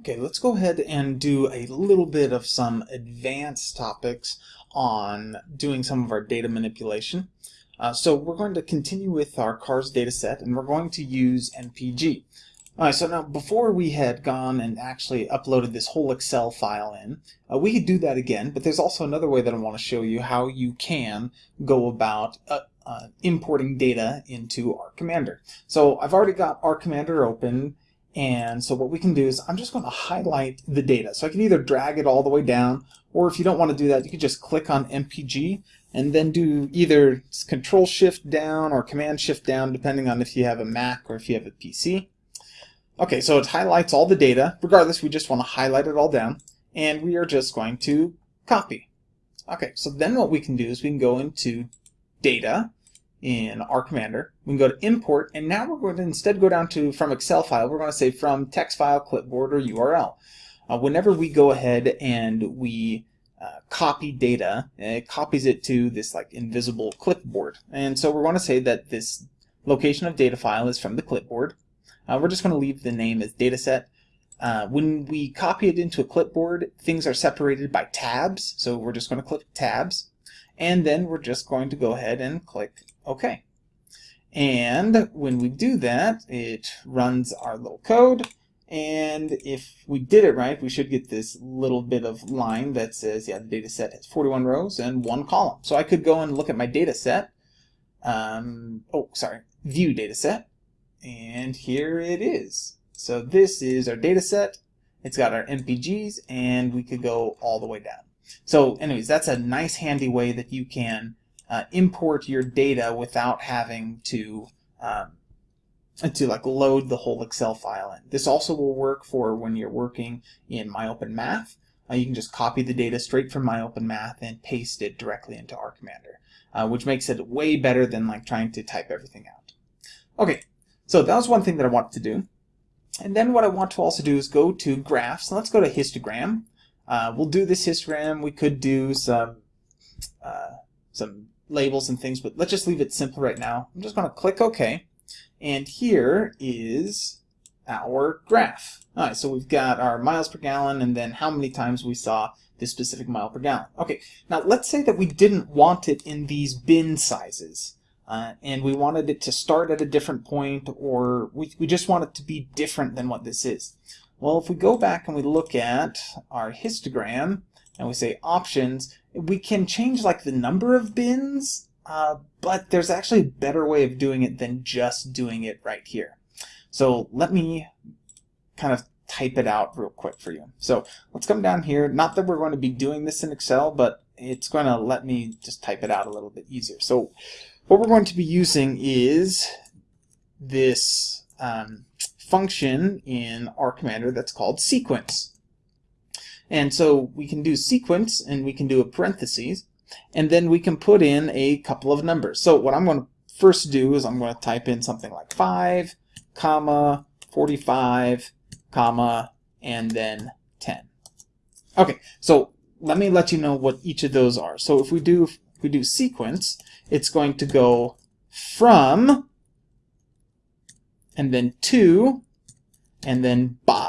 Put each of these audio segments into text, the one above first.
Okay, let's go ahead and do a little bit of some advanced topics on doing some of our data manipulation. Uh, so we're going to continue with our CARS data set and we're going to use MPG. Alright, so now before we had gone and actually uploaded this whole Excel file in, uh, we could do that again, but there's also another way that I want to show you how you can go about uh, uh importing data into R Commander. So I've already got R Commander open and so what we can do is I'm just going to highlight the data. So I can either drag it all the way down, or if you don't want to do that, you can just click on MPG and then do either Control Shift down or Command Shift down, depending on if you have a Mac or if you have a PC. Okay, so it highlights all the data. Regardless, we just want to highlight it all down, and we are just going to copy. Okay, so then what we can do is we can go into Data, in R Commander. We can go to import, and now we're going to instead go down to from Excel file, we're going to say from text file, clipboard, or URL. Uh, whenever we go ahead and we uh, copy data, it copies it to this like invisible clipboard. And so we're going to say that this location of data file is from the clipboard. Uh, we're just going to leave the name as dataset. Uh, when we copy it into a clipboard, things are separated by tabs, so we're just going to click tabs. And then we're just going to go ahead and click OK. And when we do that, it runs our little code. And if we did it right, we should get this little bit of line that says, yeah, the data set has 41 rows and one column. So I could go and look at my data set. Um, oh, sorry, view data set. And here it is. So this is our data set. It's got our MPGs, and we could go all the way down. So anyways, that's a nice handy way that you can uh, import your data without having to um, to like load the whole Excel file in. This also will work for when you're working in MyOpenMath. Uh, you can just copy the data straight from MyOpenMath and paste it directly into R Commander, uh, which makes it way better than like trying to type everything out. Okay, so that was one thing that I wanted to do. And then what I want to also do is go to graphs. let's go to histogram. Uh, we'll do this histogram. We could do some uh, some labels and things, but let's just leave it simple right now. I'm just going to click OK. And here is our graph. All right, so we've got our miles per gallon and then how many times we saw this specific mile per gallon. Okay, now let's say that we didn't want it in these bin sizes. Uh, and we wanted it to start at a different point or we, we just want it to be different than what this is. Well, if we go back and we look at our histogram and we say options, we can change like the number of bins, uh, but there's actually a better way of doing it than just doing it right here. So let me kind of type it out real quick for you. So let's come down here. Not that we're going to be doing this in Excel, but it's going to let me just type it out a little bit easier. So what we're going to be using is this um, function in R Commander that's called sequence. And so we can do sequence and we can do a parentheses and then we can put in a couple of numbers. So what I'm going to first do is I'm going to type in something like 5, comma, 45, comma, and then 10. Okay, so let me let you know what each of those are. So if we do if we do sequence, it's going to go from and then to and then by.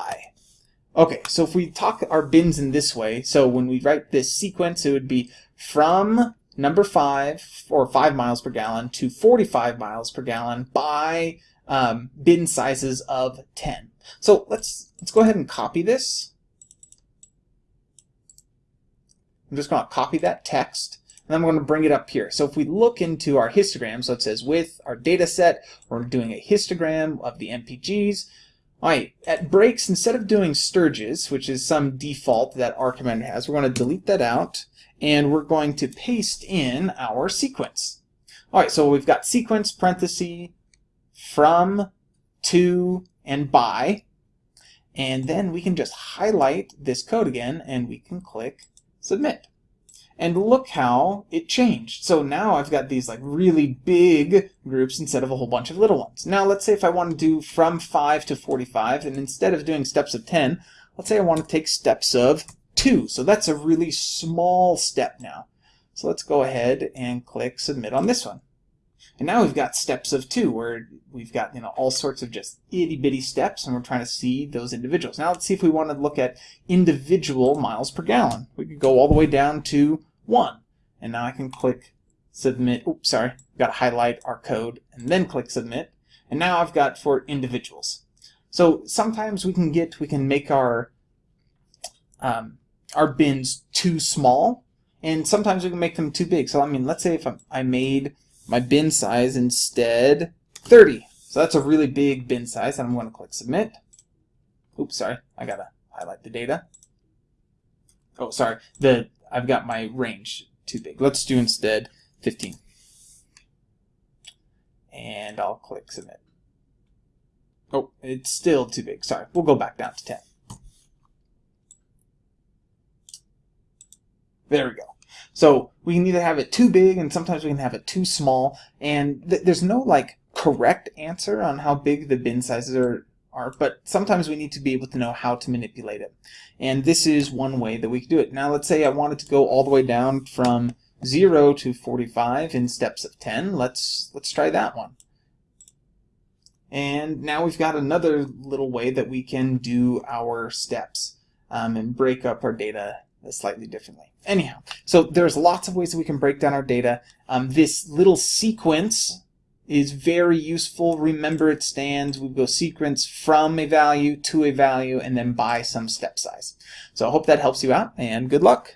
Okay, so if we talk our bins in this way, so when we write this sequence, it would be from number 5, or 5 miles per gallon, to 45 miles per gallon by um, bin sizes of 10. So let's, let's go ahead and copy this. I'm just going to copy that text, and I'm going to bring it up here. So if we look into our histogram, so it says with our data set, we're doing a histogram of the MPGs, Alright, at breaks, instead of doing Sturges, which is some default that R Commander has, we're going to delete that out, and we're going to paste in our sequence. Alright, so we've got sequence, parenthesis, from, to, and by, and then we can just highlight this code again, and we can click Submit. And look how it changed. So now I've got these like really big groups instead of a whole bunch of little ones. Now let's say if I want to do from 5 to 45, and instead of doing steps of 10, let's say I want to take steps of 2. So that's a really small step now. So let's go ahead and click submit on this one. And now we've got steps of two, where we've got you know all sorts of just itty bitty steps, and we're trying to see those individuals. Now let's see if we want to look at individual miles per gallon. We could go all the way down to one, and now I can click submit. Oops, sorry, got to highlight our code and then click submit. And now I've got for individuals. So sometimes we can get we can make our um, our bins too small, and sometimes we can make them too big. So I mean, let's say if I made my bin size instead 30. So that's a really big bin size, and I'm going to click submit. Oops, sorry, I gotta highlight the data. Oh, sorry, the I've got my range too big. Let's do instead 15. And I'll click submit. Oh, it's still too big. Sorry, we'll go back down to 10. There we go. So we can either have it too big and sometimes we can have it too small. And th there's no like correct answer on how big the bin sizes are, are, but sometimes we need to be able to know how to manipulate it. And this is one way that we can do it. Now let's say I wanted to go all the way down from 0 to 45 in steps of 10. Let's, let's try that one. And now we've got another little way that we can do our steps um, and break up our data slightly differently. Anyhow, so there's lots of ways that we can break down our data. Um, this little sequence is very useful. Remember it stands. We go sequence from a value to a value and then by some step size. So I hope that helps you out and good luck.